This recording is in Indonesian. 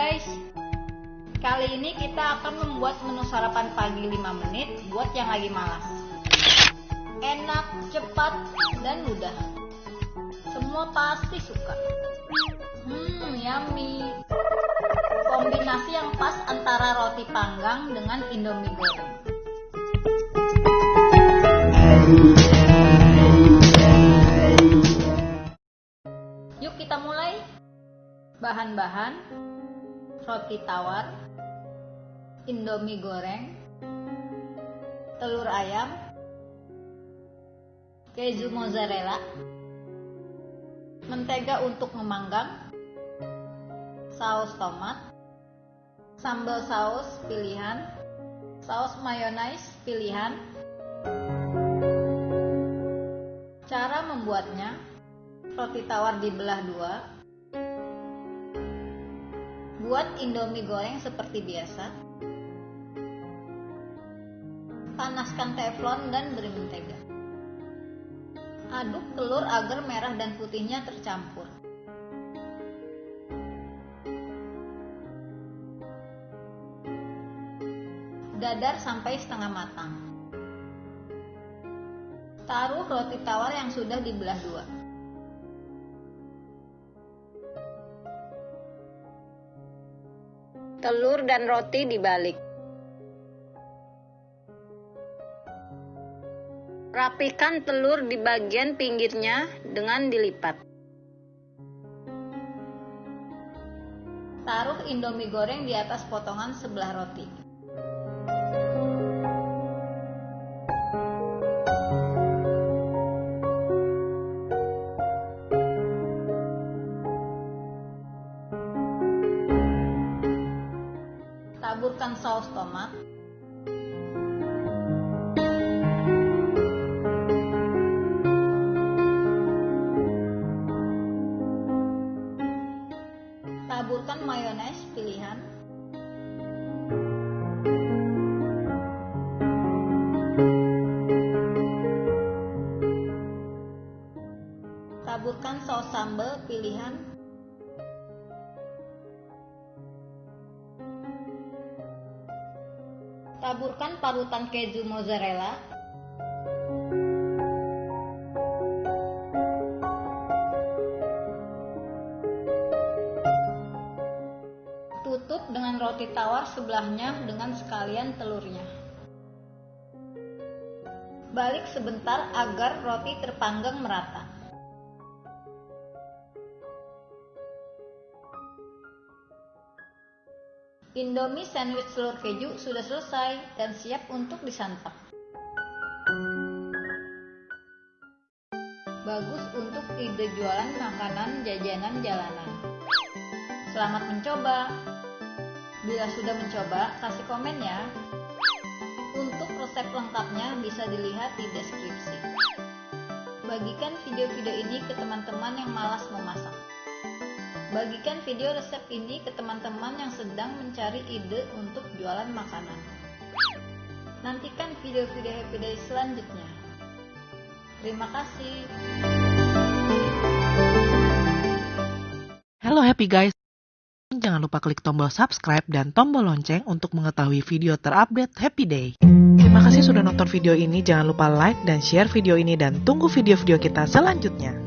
guys. Kali ini kita akan membuat menu sarapan pagi 5 menit buat yang lagi malas. Enak, cepat, dan mudah. Semua pasti suka. Hmm, yummy. Kombinasi yang pas antara roti panggang dengan indomie goreng. Yuk kita mulai. Bahan-bahan roti tawar, indomie goreng, telur ayam, keju mozzarella, mentega untuk memanggang, saus tomat, sambal saus pilihan, saus mayonnaise pilihan. Cara membuatnya, roti tawar dibelah dua, Buat indomie goreng seperti biasa. Panaskan teflon dan beri mentega. Aduk telur agar merah dan putihnya tercampur. Dadar sampai setengah matang. Taruh roti tawar yang sudah dibelah dua. Telur dan roti dibalik. Rapikan telur di bagian pinggirnya dengan dilipat. Taruh indomie goreng di atas potongan sebelah roti. Taburkan saus tomat. Taburkan mayones pilihan. Taburkan saus sambal pilihan Taburkan parutan keju mozzarella. Tutup dengan roti tawar sebelahnya dengan sekalian telurnya. Balik sebentar agar roti terpanggang merata. Indomie sandwich telur keju sudah selesai dan siap untuk disantap. Bagus untuk ide jualan makanan jajanan jalanan. Selamat mencoba. Bila sudah mencoba, kasih komen ya. Untuk resep lengkapnya bisa dilihat di deskripsi. Bagikan video-video ini ke teman-teman yang malas memasak. Bagikan video resep ini ke teman-teman yang sedang mencari ide untuk jualan makanan. Nantikan video-video Happy Day selanjutnya. Terima kasih. Halo Happy Guys. Jangan lupa klik tombol subscribe dan tombol lonceng untuk mengetahui video terupdate Happy Day. Terima kasih sudah nonton video ini. Jangan lupa like dan share video ini dan tunggu video-video kita selanjutnya.